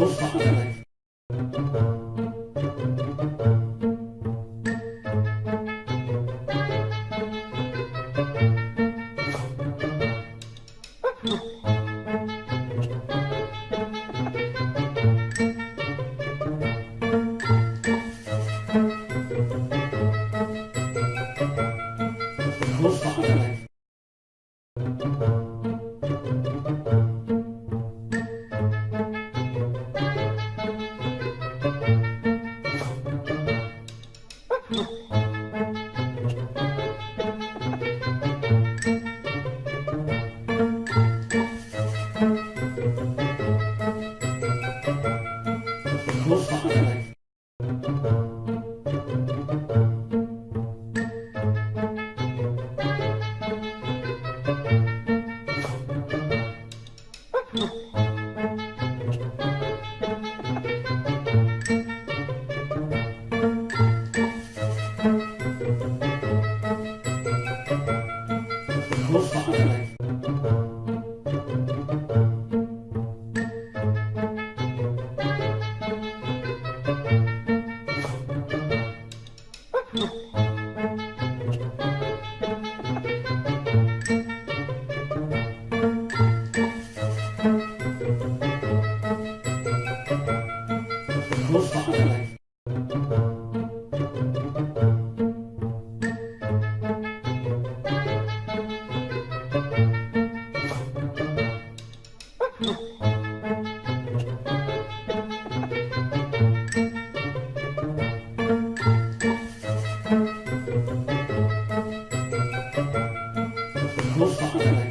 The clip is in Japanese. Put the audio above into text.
Opa, Oh. thuốc họ ở Opa.